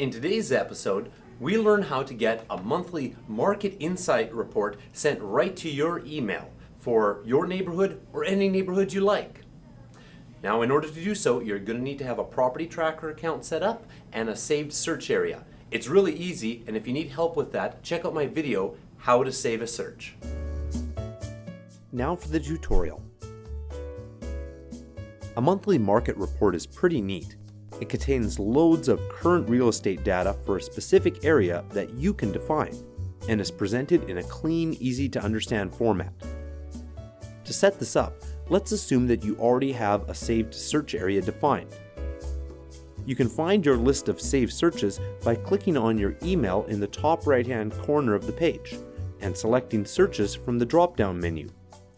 In today's episode, we learn how to get a monthly market insight report sent right to your email for your neighborhood or any neighborhood you like. Now, in order to do so, you're going to need to have a property tracker account set up and a saved search area. It's really easy, and if you need help with that, check out my video, How to Save a Search. Now for the tutorial. A monthly market report is pretty neat. It contains loads of current real estate data for a specific area that you can define, and is presented in a clean, easy to understand format. To set this up, let's assume that you already have a saved search area defined. You can find your list of saved searches by clicking on your email in the top right hand corner of the page and selecting searches from the drop down menu.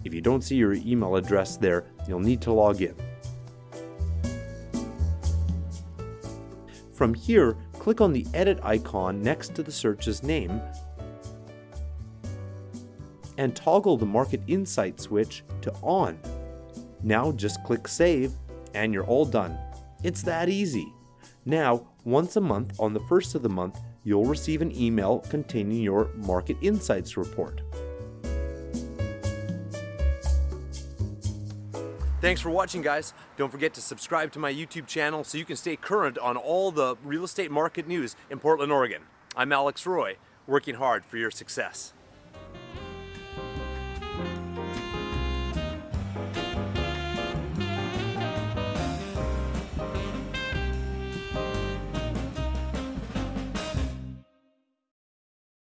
If you don't see your email address there, you'll need to log in. From here, click on the edit icon next to the search's name and toggle the Market Insight switch to on. Now just click Save and you're all done. It's that easy. Now, once a month on the first of the month, you'll receive an email containing your Market Insights report. Thanks for watching guys. Don't forget to subscribe to my YouTube channel so you can stay current on all the real estate market news in Portland, Oregon. I'm Alex Roy, working hard for your success.